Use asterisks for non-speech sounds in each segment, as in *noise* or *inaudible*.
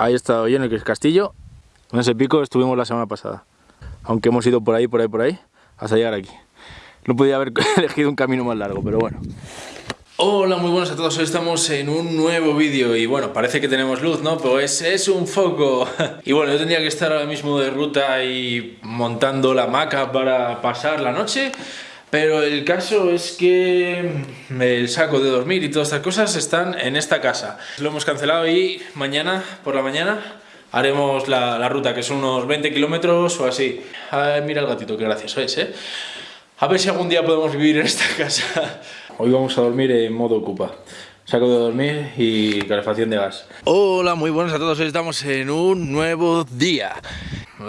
Ahí está yo en el castillo. En ese pico estuvimos la semana pasada. Aunque hemos ido por ahí, por ahí, por ahí, hasta llegar aquí. No podía haber *laughs* elegido un camino más largo, pero bueno. Hola, muy buenos a todos, hoy estamos en un nuevo vídeo y bueno, parece que tenemos luz, ¿no? Pues es un foco *laughs* y bueno, yo tendría que estar ahora mismo de ruta y montando la hamaca para pasar la noche pero el caso es que el saco de dormir y todas estas cosas están en esta casa. Lo hemos cancelado y mañana, por la mañana, haremos la, ruta, que son unos 20 kilómetros o así. mira el gatito, qué gracioso es, ¿eh? A ver si algún día podemos vivir en esta casa. *laughs* Hoy vamos a dormir en modo ocupa. Saco de dormir y calefacción de gas. Hola, muy buenos a todos. Hoy estamos en un nuevo día.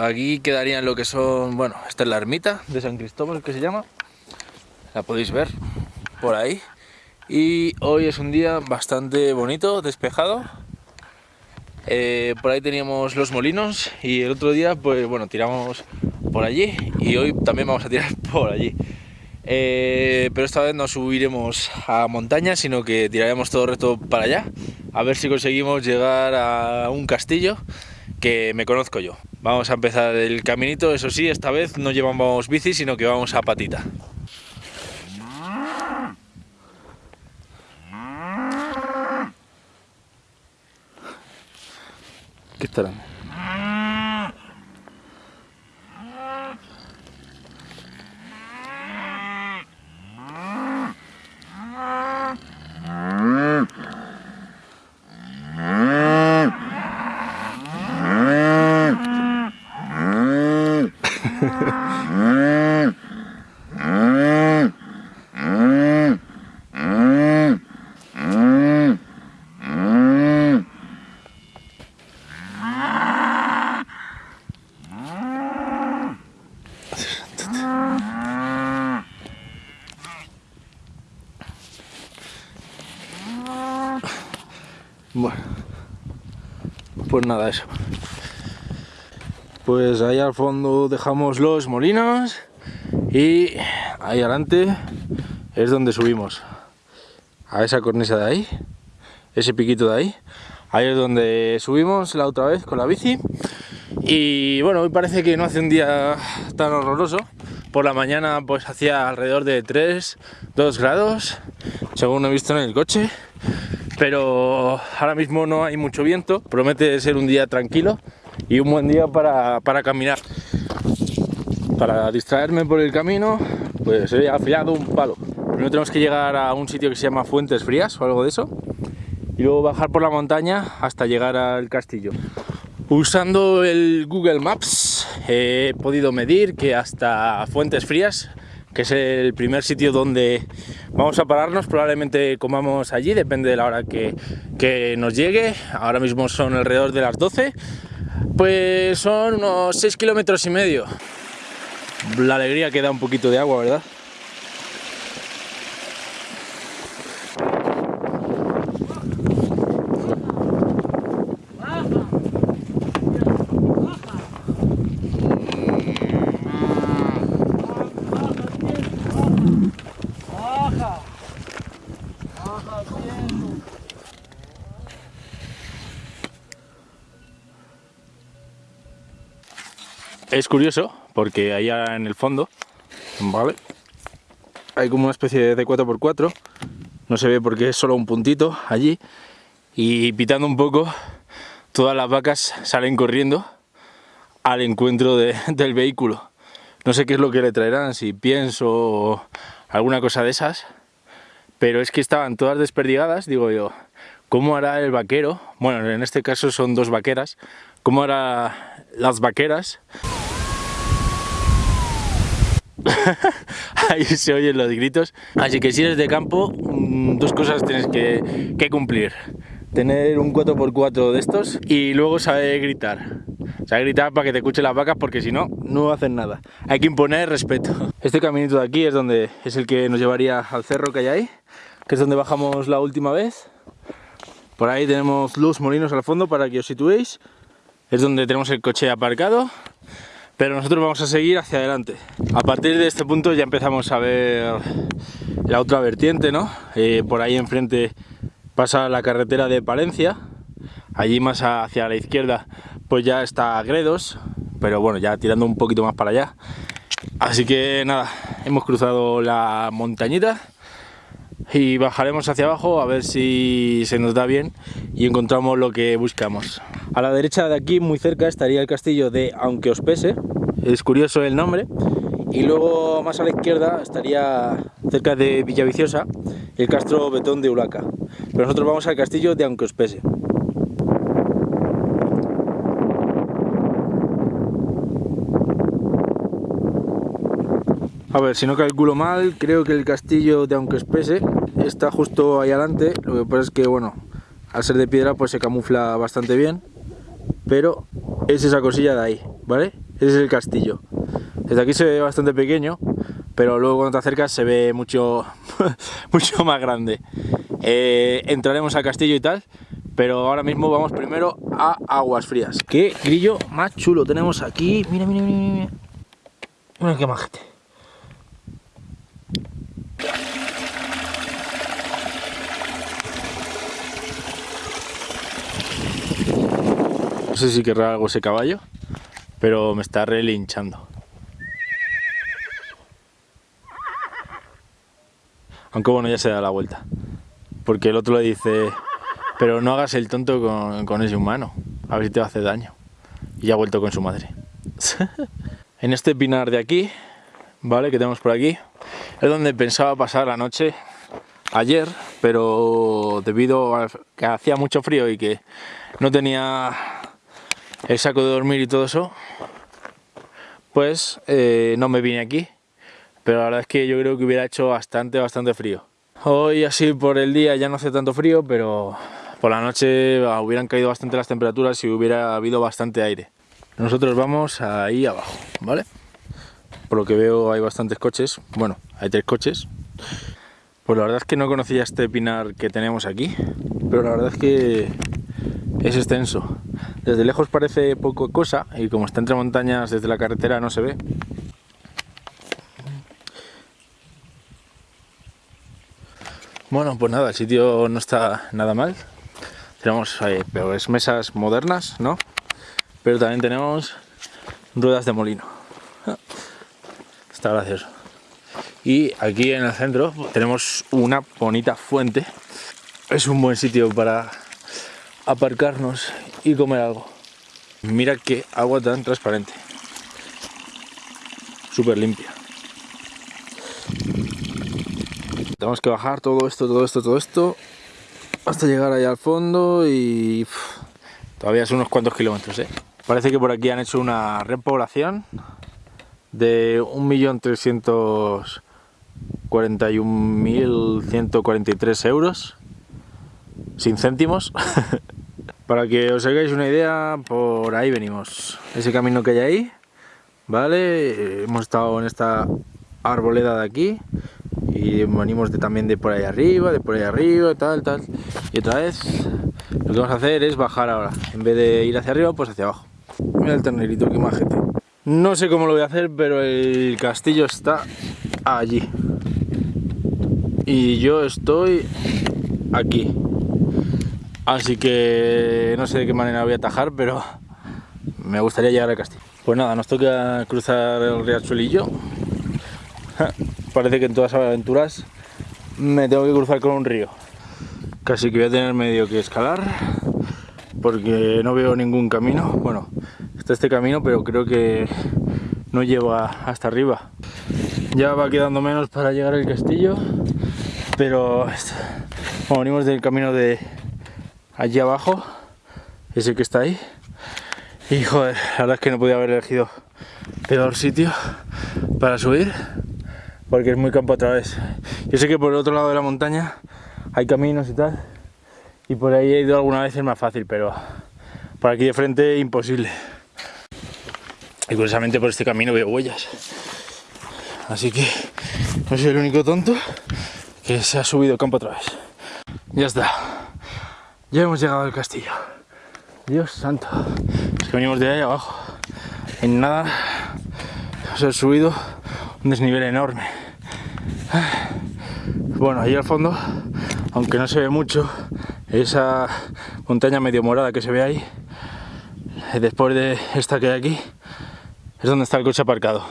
Aquí quedarían lo que son... Bueno, esta es la ermita de San Cristóbal, que se llama. La podéis ver por ahí. Y hoy es un día bastante bonito, despejado. Eh, por ahí teníamos los molinos y el otro día, pues bueno, tiramos por allí y hoy también vamos a tirar *laughs* por allí. Eh, pero esta vez no subiremos a montaña, sino que tiraremos todo el resto para allá, a ver si conseguimos llegar a un castillo que me conozco yo. Vamos a empezar el caminito, eso sí, esta vez no llevamos bici, sino que vamos a patita. ¿Qué estarán? Pues nada, eso. Pues ahí al fondo dejamos los molinos y ahí adelante es donde subimos. A esa cornisa de ahí, ese piquito de ahí. Ahí es donde subimos la otra vez con la bici. Y bueno, hoy parece que no hace un día tan horroroso. Por la mañana pues hacía alrededor de 3, 2 grados, según he visto en el coche pero ahora mismo no hay mucho viento, promete ser un día tranquilo y un buen día para, caminar. Para distraerme por el camino, pues he afilado un palo. Primero tenemos que llegar a un sitio que se llama Fuentes Frías o algo de eso, y luego bajar por la montaña hasta llegar al castillo. Usando el Google Maps he podido medir que hasta Fuentes Frías que es el primer sitio donde vamos a pararnos, probablemente comamos allí, depende de la hora que, que nos llegue, ahora mismo son alrededor de las 12, pues son unos 6 kilómetros y medio. La alegría que da un poquito de agua, ¿verdad? Es curioso porque allá en el fondo, ¿vale? Hay como una especie de 4x4, no se ve porque es solo un puntito allí y pitando un poco todas las vacas salen corriendo al encuentro *laughs* del vehículo. No sé qué es lo que le traerán, si pienso o alguna cosa de esas, pero es que estaban todas desperdigadas, digo yo, ¿cómo hará el vaquero? Bueno, en este caso son dos vaqueras, ¿cómo hará las vaqueras? *laughs* ahí se oyen los gritos. Así que si eres de campo, mm, dos cosas tienes que, cumplir. Tener un 4x4 de estos y luego saber gritar. Saber gritar para que te escuchen las vacas porque si no, no hacen nada. Hay que imponer respeto. Este caminito de aquí es donde es el que nos llevaría al cerro que hay ahí, que es donde bajamos la última vez. Por ahí tenemos los molinos al fondo para que os situéis. Es donde tenemos el coche aparcado pero nosotros vamos a seguir hacia adelante. A partir de este punto ya empezamos a ver la otra vertiente, ¿no? Eh, por ahí enfrente pasa la carretera de Palencia, Allí más hacia la izquierda pues ya está Gredos, pero bueno, ya tirando un poquito más para allá. Así que nada, hemos cruzado la montañita y bajaremos hacia abajo a ver si se nos da bien y encontramos lo que buscamos. A la derecha de aquí, muy cerca, estaría el castillo de Aunque os pese, es curioso el nombre, y luego más a la izquierda estaría cerca de Villaviciosa el castro Betón de Ulaca. Pero nosotros vamos al castillo de Aunque os pese. A ver, si no calculo mal, creo que el castillo de Aunque Espese está justo ahí adelante. Lo que pasa es que, bueno, al ser de piedra pues se camufla bastante bien. Pero es esa cosilla de ahí, ¿vale? Ese es el castillo. Desde aquí se ve bastante pequeño, pero luego cuando te acercas se ve mucho, *laughs* mucho más grande. Eh, entraremos al castillo y tal, pero ahora mismo vamos primero a Aguas Frías. ¡Qué grillo más chulo tenemos aquí! Mira, mira, mira, mira. Mira qué majete. Sé si querrá algo ese caballo, pero me está relinchando. Aunque bueno, ya se da la vuelta. Porque el otro le dice, pero no hagas el tonto con, ese humano, a ver si te va a hacer daño. Y ya ha vuelto con su madre. *laughs* en este pinar de aquí, ¿vale? Que tenemos por aquí, es donde pensaba pasar la noche ayer, pero debido a que hacía mucho frío y que no tenía el saco de dormir y todo eso, pues eh, no me vine aquí. Pero la verdad es que yo creo que hubiera hecho bastante, bastante frío. Hoy así por el día ya no hace tanto frío, pero por la noche ah, hubieran caído bastante las temperaturas y hubiera habido bastante aire. Nosotros vamos ahí abajo, ¿vale? Por lo que veo hay bastantes coches, bueno, hay tres coches. Pues la verdad es que no conocía este pinar que tenemos aquí, pero la verdad es que es extenso. Desde lejos parece poco cosa y como está entre montañas desde la carretera no se ve. Bueno, pues nada, el sitio no está nada mal. Tenemos eh, peores mesas modernas, ¿no? Pero también tenemos ruedas de molino. Está gracioso. Y aquí en el centro tenemos una bonita fuente. Es un buen sitio para aparcarnos y comer algo. Mira qué agua tan transparente. Súper limpia. Tenemos que bajar todo esto, todo esto, todo esto hasta llegar allá al fondo y todavía son unos cuantos kilómetros. ¿eh? Parece que por aquí han hecho una repoblación de 1.341.143 euros sin céntimos *laughs* Para que os hagáis una idea, por ahí venimos. Ese camino que hay ahí, ¿vale? Hemos estado en esta arboleda de aquí y venimos de, también de por ahí arriba, de por ahí arriba, tal, tal. Y otra vez lo que vamos a hacer es bajar ahora. En vez de ir hacia arriba, pues hacia abajo. Mira el ternerito, qué majete. No sé cómo lo voy a hacer, pero el castillo está allí. Y yo estoy aquí. Así que no sé de qué manera voy a atajar, pero me gustaría llegar al castillo. Pues nada, nos toca cruzar el riachuelillo. *laughs* Parece que en todas las aventuras me tengo que cruzar con un río. Casi que voy a tener medio que escalar porque no veo ningún camino. Bueno, está este camino, pero creo que no lleva hasta arriba. Ya va quedando menos para llegar al castillo, pero venimos del camino de allí abajo, ese que está ahí. Y joder, la verdad es que no podía haber elegido peor sitio para subir, porque es muy campo otra vez. Yo sé que por el otro lado de la montaña hay caminos y tal, y por ahí he ido alguna vez es más fácil, pero por aquí de frente imposible. Y curiosamente por este camino veo huellas. Así que no soy el único tonto que se ha subido campo otra vez. Ya está. Ya hemos llegado al castillo. Dios santo. Es que venimos de ahí abajo. En nada se ha subido un desnivel enorme. Bueno, ahí al fondo, aunque no se ve mucho, esa montaña medio morada que se ve ahí, después de esta que hay aquí, es donde está el coche aparcado.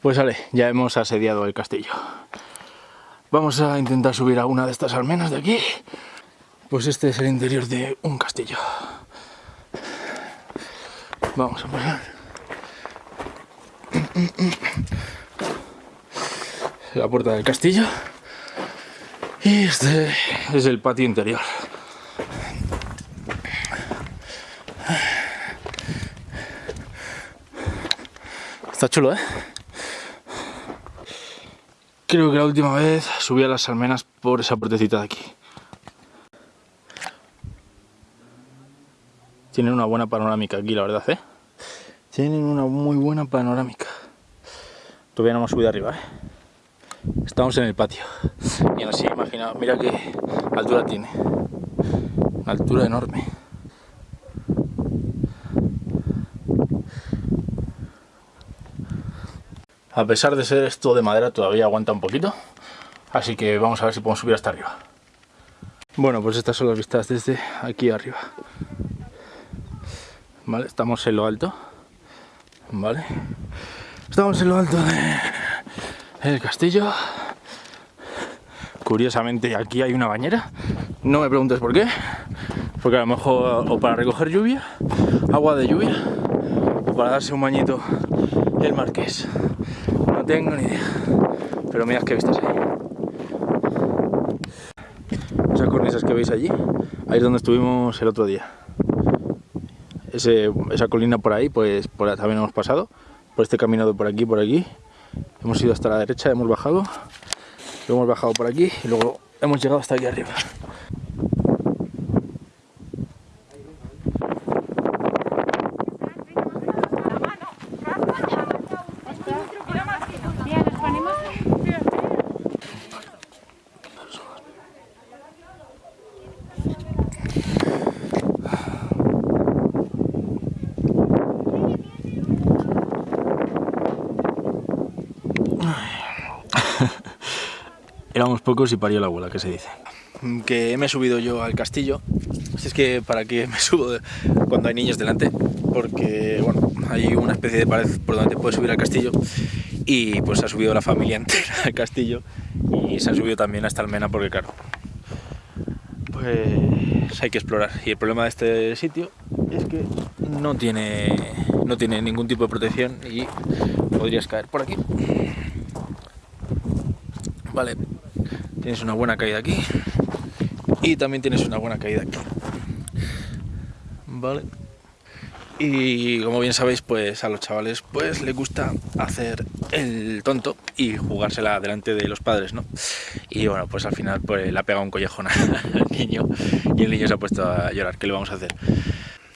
Pues vale, ya hemos asediado el castillo. Vamos a intentar subir a una de estas almenas de aquí. Pues este es el interior de un castillo. Vamos a poner la puerta del castillo. Y este es el patio interior. Está chulo, ¿eh? Creo que la última vez subí a las almenas por esa puertecita de aquí. Tienen una buena panorámica aquí, la verdad, ¿eh? Tienen una muy buena panorámica. Todavía no hemos subido arriba, ¿eh? Estamos en el patio. Y así, imagina, mira qué altura tiene. Una altura enorme. A pesar de ser esto de madera, todavía aguanta un poquito. Así que vamos a ver si podemos subir hasta arriba. Bueno, pues estas son las vistas desde aquí arriba. Vale, estamos en lo alto. Vale. Estamos en lo alto del castillo. Curiosamente aquí hay una bañera. No me preguntes por qué. Porque a lo mejor o para recoger lluvia, agua de lluvia, o para darse un bañito el marqués. No tengo ni idea. Pero mirad qué vistas ahí. Esas cornisas que veis allí, ahí es donde estuvimos el otro día. esa colina por ahí, pues también hemos pasado. Por este camino de por aquí, por aquí. Hemos ido hasta la derecha, hemos bajado. Luego hemos bajado por aquí y luego hemos llegado hasta aquí arriba. Éramos pocos y parió la abuela, que se dice. Que me he subido yo al castillo. Si es que para qué me subo cuando hay niños delante, porque bueno, hay una especie de pared por donde te puedes subir al castillo y pues ha subido la familia *laughs* entera al castillo y se ha subido también hasta Almena porque claro, pues hay que explorar. Y el problema de este sitio es que no tiene, no tiene ningún tipo de protección y podrías caer por aquí. Vale, tienes una buena caída aquí y también tienes una buena caída aquí. Vale. Y como bien sabéis, pues a los chavales pues les gusta hacer el tonto y jugársela delante de los padres, ¿no? Y bueno, pues al final pues le ha pegado un collejón *laughs* al niño y el niño se ha puesto a llorar. ¿Qué le vamos a hacer?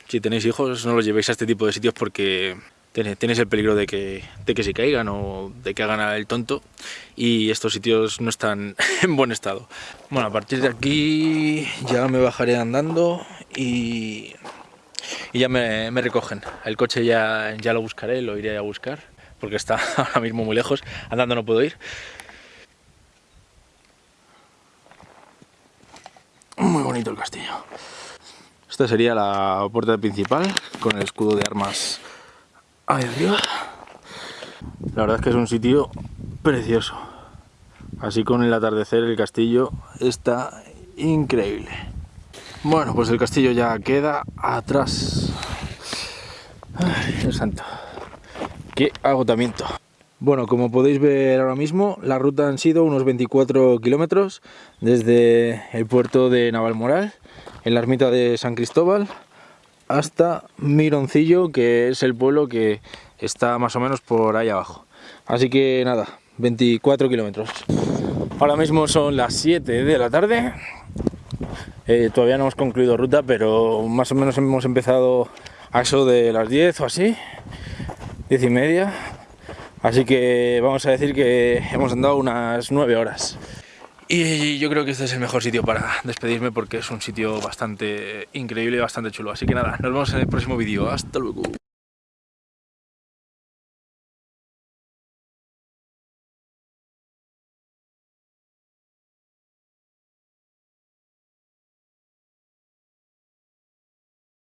Si tenéis hijos, no los llevéis a este tipo de sitios porque tienes el peligro de que, de que se caigan o de que hagan el tonto y estos sitios no están *laughs* en buen estado. Bueno, a partir de aquí ya me bajaré andando y, y ya me, recogen. El coche ya, ya lo buscaré, lo iré a buscar porque está *laughs* ahora mismo muy lejos, andando no puedo ir. Muy bonito el castillo. Esta sería la puerta principal con el escudo de armas ahí arriba. La verdad es que es un sitio precioso. Así con el atardecer el castillo está increíble. Bueno, pues el castillo ya queda atrás. Ay, santo. Qué agotamiento. Bueno, como podéis ver ahora mismo, la ruta han sido unos 24 kilómetros desde el puerto de Navalmoral, en la ermita de San Cristóbal, hasta Mironcillo, que es el pueblo que está más o menos por ahí abajo. Así que nada, 24 kilómetros. Ahora mismo son las 7 de la tarde. Eh, todavía no hemos concluido ruta, pero más o menos hemos empezado a eso de las 10 o así, 10 y media. Así que vamos a decir que hemos andado unas 9 horas. Y yo creo que este es el mejor sitio para despedirme porque es un sitio bastante increíble y bastante chulo. Así que nada, nos vemos en el próximo vídeo. Hasta luego.